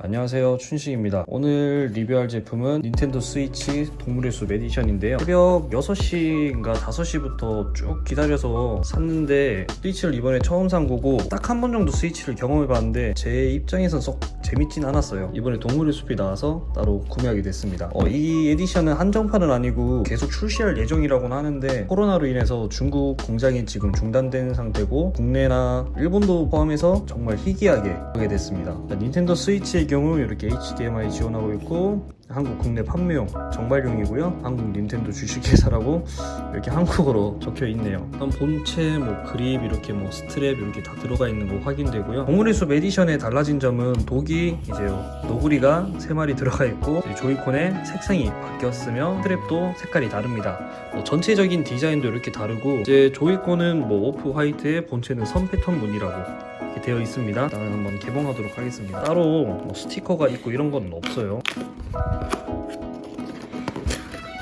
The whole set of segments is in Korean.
안녕하세요. 춘식입니다. 오늘 리뷰할 제품은 닌텐도 스위치 동물의 숲 edition인데요. 새벽 6시인가 5시부터 쭉 기다려서 샀는데 스위치를 이번에 처음 산 거고 딱 한 번 정도 스위치를 경험해 봤는데 제 입장에선 썩 재밌진 않았어요. 이번에 동물의 숲이 나와서 따로 구매하게 됐습니다. 어, 이 edition은 한정판은 아니고 계속 출시할 예정이라고는 하는데 코로나로 인해서 중국 공장이 지금 중단된 상태고 국내나 일본도 포함해서 정말 희귀하게 하게 됐습니다. 닌텐도 스위치의 경우 이렇게 HDMI 지원하고 있고 한국 국내 판매용 정발용이고요. 한국 닌텐도 주식회사라고 이렇게 한국어로 적혀 있네요. 일단 본체 뭐 그립 이렇게 뭐 스트랩 이렇게 다 들어가 있는 거 확인되고요. 동물의 숲 edition의 달라진 점은 dock이 이제 너구리가 3마리 들어가 있고 조이콘의 색상이 바뀌었으며 strap도 색깔이 다릅니다. 뭐 전체적인 디자인도 이렇게 다르고 이제 조이콘은 뭐 off white에 본체는 선 패턴 무늬라고 되어 있습니다. 일단 한번 개봉하도록 하겠습니다. 따로 뭐 스티커가 있고 이런 건 없어요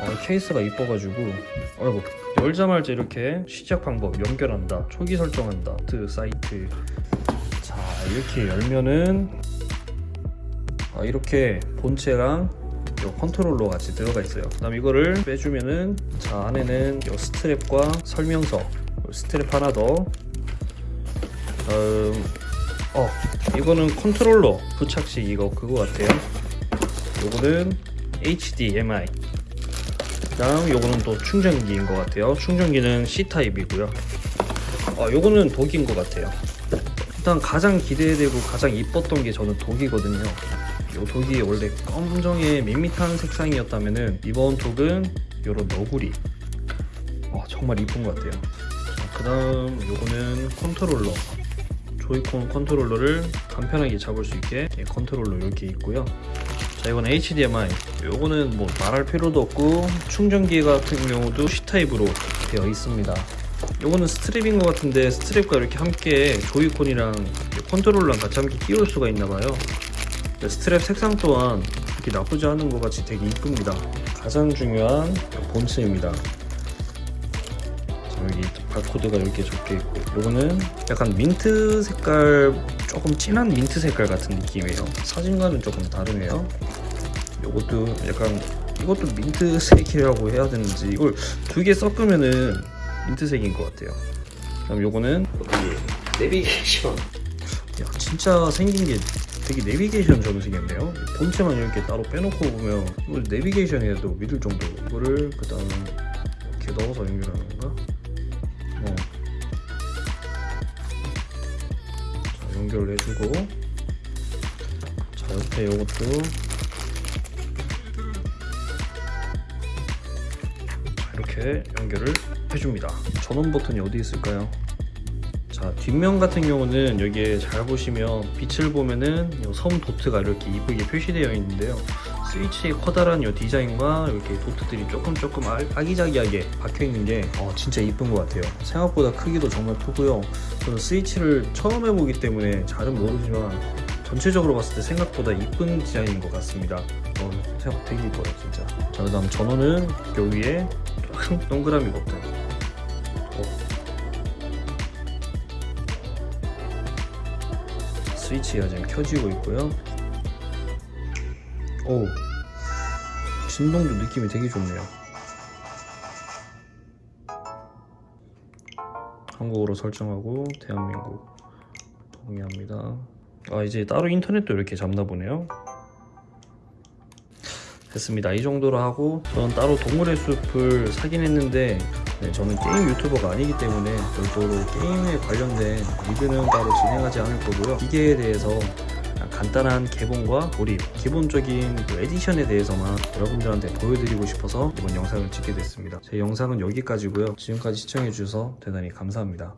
어, 케이스가 이뻐가지고. 아이고 열자마자 이렇게 시작 방법 연결한다 초기 설정한다 트 사이트. 자 이렇게 열면은 아, 이렇게 본체랑 요 컨트롤러 같이 들어가 있어요. 그 다음 이거를 빼주면은 자 안에는 요 strap과 설명서. 요 스트랩 하나 더. 다음 어 이거는 컨트롤러 부착식 이거 그거 같아요 요거는 HDMI 그다음 요거는 또 충전기인 것 같아요. 충전기는 C타입이고요. 아 요거는 독인 것 같아요. 일단 가장 기대되고 가장 이뻤던 게 저는 독이거든요. 요 독이 원래 검정의 밋밋한 색상이었다면 은 이번 독은 요런 너구리. 와 정말 이쁜 것 같아요. 그 다음 요거는 컨트롤러. 조이콘 컨트롤러를 간편하게 잡을 수 있게 예, 컨트롤러 이렇게 있고요 자 이건 HDMI 요거는 뭐 말할 필요도 없고 충전기 같은 경우도 C타입으로 되어 있습니다. 요거는 스트랩인 것 같은데 스트랩과 이렇게 함께 조이콘이랑 컨트롤러랑 같이 함께 끼울 수가 있나봐요. 스트랩 색상 또한 이렇게 나쁘지 않은 것 같이 되게 이쁩니다. 가장 중요한 본체입니다. 자, 여기 바코드가 이렇게 적혀 있고 요거는 약간 민트 색깔 조금 진한 민트 색깔 같은 느낌이에요. 사진과는 조금 다르네요. 요것도 약간 이것도 민트색이라고 해야 되는지 이걸 두 개 섞으면은 민트색인 것 같아요. 그다음 요거는 여기 내비게이션. 야 진짜 생긴 게 되게 내비게이션 처럼 생겼네요. 본체만 이렇게 따로 빼놓고 보면 이걸 내비게이션이라도 믿을 정도 이거를 그 다음 이렇게 넣어서 연결하는 건가? 연결을 해주고 자 옆에 요것도. 자, 이렇게 연결을 해줍니다. 전원 버튼이 어디 있을까요? 자 뒷면 같은 경우는 여기에 잘 보시면 빛을 보면은 요섬 도트가 이렇게 이쁘게 표시되어 있는데요 스위치의 커다란 요 디자인과 이렇게 도트들이 조금 조금 아, 아기자기하게 박혀 있는 게 어, 진짜 이쁜 것 같아요. 생각보다 크기도 정말 크고요. 저는 스위치를 처음 해보기 때문에 잘은 모르지만 전체적으로 봤을 때 생각보다 이쁜 디자인인 것 같습니다. 어, 생각 되게 이뻐요 진짜. 자 그 다음 전원은 여기에 큰 동그라미 버튼. 어, 스위치가 지금 켜지고 있고요. 오 진동도 느낌이 되게 좋네요. 한국어로 설정하고 대한민국 동의합니다. 아 이제 따로 인터넷도 이렇게 잡나 보네요. 됐습니다. 이 정도로 하고 저는 따로 동물의 숲을 사긴 했는데 네, 저는 게임 유튜버가 아니기 때문에 별도로 게임에 관련된 리뷰는 따로 진행하지 않을 거고요. 기계에 대해서 간단한 개봉과 조립 기본적인 그 에디션에 대해서만 여러분들한테 보여드리고 싶어서 이번 영상을 찍게 됐습니다. 제 영상은 여기까지고요. 지금까지 시청해주셔서 대단히 감사합니다